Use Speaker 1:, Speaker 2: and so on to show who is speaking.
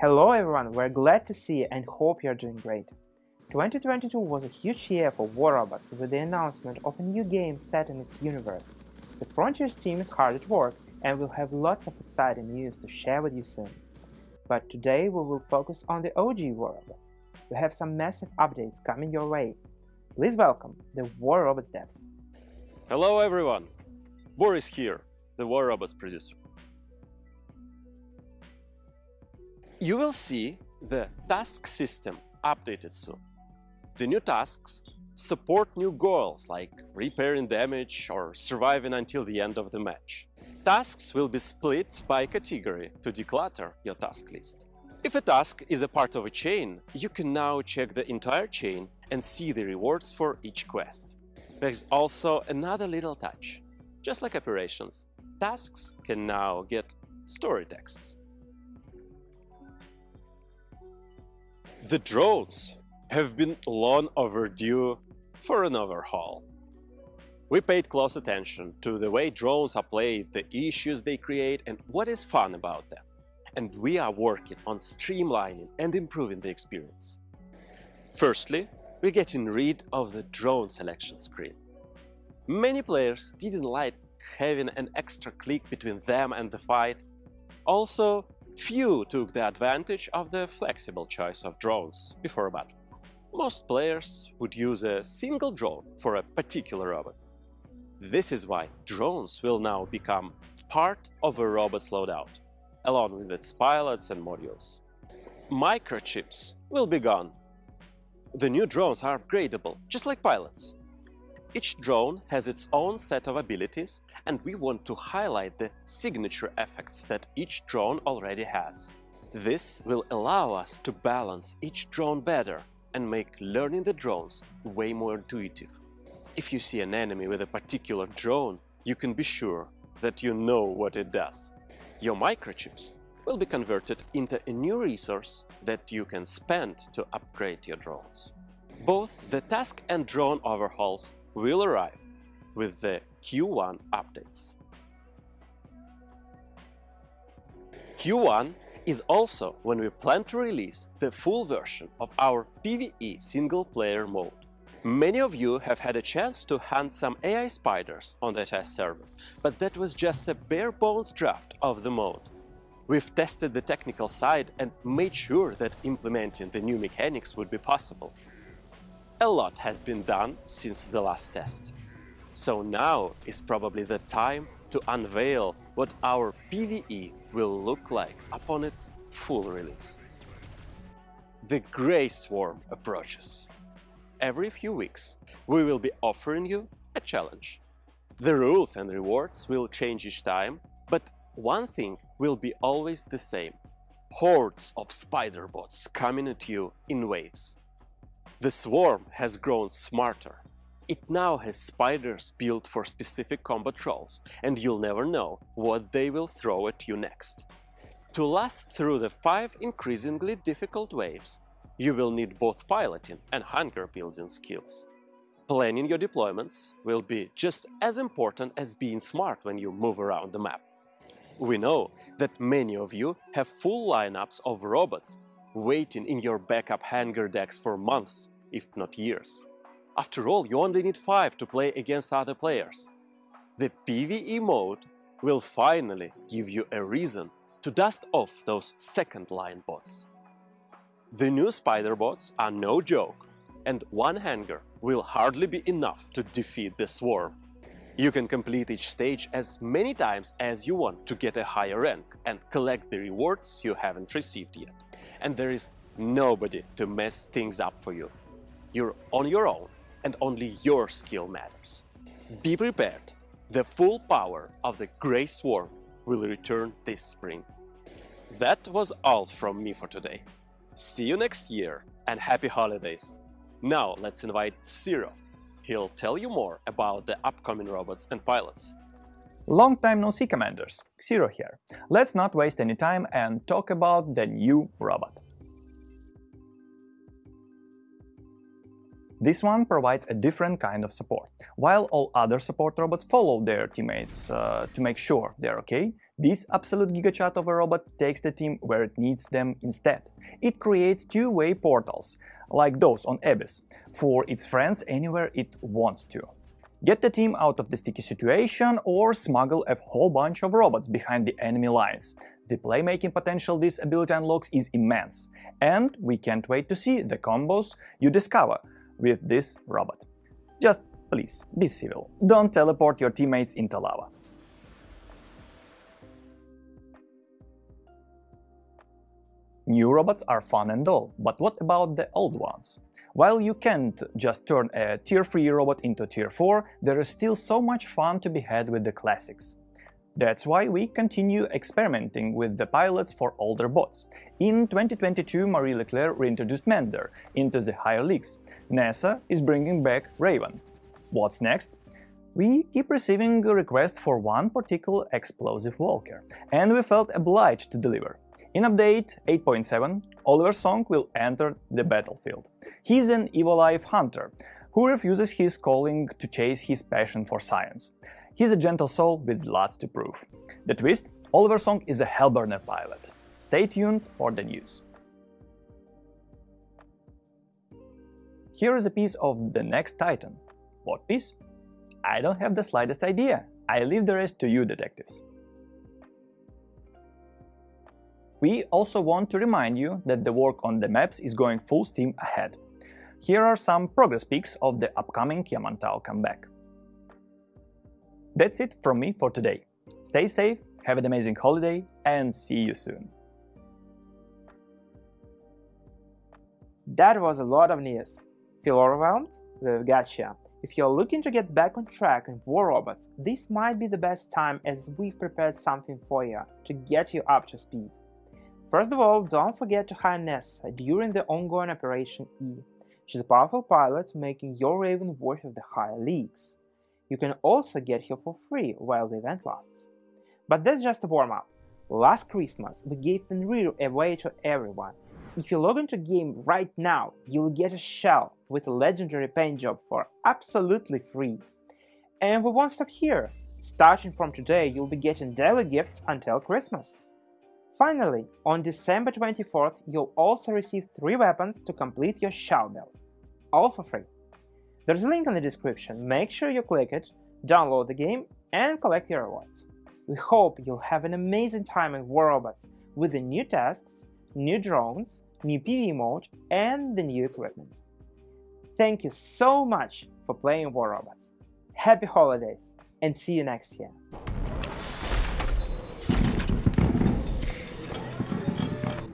Speaker 1: Hello everyone, we're glad to see you and hope you're doing great. 2022 was a huge year for War Robots with the announcement of a new game set in its universe. The Frontiers team is hard at work and we'll have lots of exciting news to share with you soon. But today we will focus on the OG War Robots. We have some massive updates coming your way. Please welcome the War Robots devs.
Speaker 2: Hello everyone, Boris here, the War Robots producer. You will see the task system updated soon. The new tasks support new goals like repairing damage or surviving until the end of the match. Tasks will be split by category to declutter your task list. If a task is a part of a chain, you can now check the entire chain and see the rewards for each quest. There's also another little touch. Just like operations, tasks can now get story texts. The drones have been long overdue for an overhaul. We paid close attention to the way drones are played, the issues they create and what is fun about them. And we are working on streamlining and improving the experience. Firstly, we're getting rid of the drone selection screen. Many players didn't like having an extra click between them and the fight. Also, Few took the advantage of the flexible choice of drones before battle. Most players would use a single drone for a particular robot. This is why drones will now become part of a robot's loadout, along with its pilots and modules. Microchips will be gone. The new drones are upgradable, just like pilots. Each drone has its own set of abilities, and we want to highlight the signature effects that each drone already has. This will allow us to balance each drone better and make learning the drones way more intuitive. If you see an enemy with a particular drone, you can be sure that you know what it does. Your microchips will be converted into a new resource that you can spend to upgrade your drones. Both the task and drone overhauls will arrive with the Q1 updates. Q1 is also when we plan to release the full version of our PvE single-player mode. Many of you have had a chance to hunt some AI spiders on the test server, but that was just a bare-bones draft of the mode. We've tested the technical side and made sure that implementing the new mechanics would be possible. A lot has been done since the last test. So now is probably the time to unveil what our PvE will look like upon its full release. The Grey Swarm approaches. Every few weeks, we will be offering you a challenge. The rules and rewards will change each time, but one thing will be always the same. Hordes of spider bots coming at you in waves. The swarm has grown smarter. It now has spiders built for specific combat roles, and you'll never know what they will throw at you next. To last through the five increasingly difficult waves, you will need both piloting and hangar building skills. Planning your deployments will be just as important as being smart when you move around the map. We know that many of you have full lineups of robots waiting in your backup hangar decks for months, if not years. After all, you only need 5 to play against other players. The PvE mode will finally give you a reason to dust off those second-line bots. The new spider bots are no joke, and one hangar will hardly be enough to defeat the swarm. You can complete each stage as many times as you want to get a higher rank and collect the rewards you haven't received yet and there is nobody to mess things up for you. You're on your own and only your skill matters. Be prepared. The full power of the Grey Swarm will return this spring. That was all from me for today. See you next year and happy holidays. Now let's invite Zero. He'll tell you more about the upcoming robots and pilots.
Speaker 3: Long time no see, Commanders. Zero here. Let's not waste any time and talk about the new robot. This one provides a different kind of support. While all other support robots follow their teammates uh, to make sure they're okay, this absolute gigachad of a robot takes the team where it needs them instead. It creates two-way portals, like those on Abyss, for its friends anywhere it wants to. Get the team out of the sticky situation or smuggle a whole bunch of robots behind the enemy lines. The playmaking potential this ability unlocks is immense, and we can't wait to see the combos you discover with this robot. Just please, be civil. Don't teleport your teammates into lava. New robots are fun and all, but what about the old ones? While you can't just turn a tier 3 robot into tier 4, there is still so much fun to be had with the classics. That's why we continue experimenting with the pilots for older bots. In 2022, Marie Leclerc reintroduced Mender into the higher leagues. Nessa is bringing back Raven. What's next? We keep receiving requests for one particular explosive walker, and we felt obliged to deliver. In update 8.7, Oliver Song will enter the battlefield. He's an Evo-Life hunter who refuses his calling to chase his passion for science. He's a gentle soul with lots to prove. The twist? Oliver Song is a Hellburner pilot. Stay tuned for the news. Here is a piece of the next Titan. What piece? I don't have the slightest idea. I leave the rest to you, detectives. We also want to remind you that the work on the maps is going full steam ahead. Here are some progress pics of the upcoming Yamantau comeback. That's it from me for today. Stay safe, have an amazing holiday, and see you soon.
Speaker 1: That was a lot of news. Feel overwhelmed? We've got you. If you're looking to get back on track in War Robots, this might be the best time as we've prepared something for you to get you up to speed. First of all, don't forget to hire Nessa during the ongoing Operation E. She's a powerful pilot making your Raven worth of the higher leagues. You can also get her for free while the event lasts. But that's just a warm-up. Last Christmas, we gave Fenrir away to everyone. If you log into game right now, you'll get a shell with a legendary paint job for absolutely free. And we won't stop here. Starting from today, you'll be getting daily gifts until Christmas. Finally, on December 24th, you'll also receive 3 weapons to complete your build. All for free. There's a link in the description, make sure you click it, download the game, and collect your rewards. We hope you'll have an amazing time in War Robots with the new tasks, new drones, new PvE mode, and the new equipment. Thank you so much for playing War Robots. Happy holidays, and see you next year!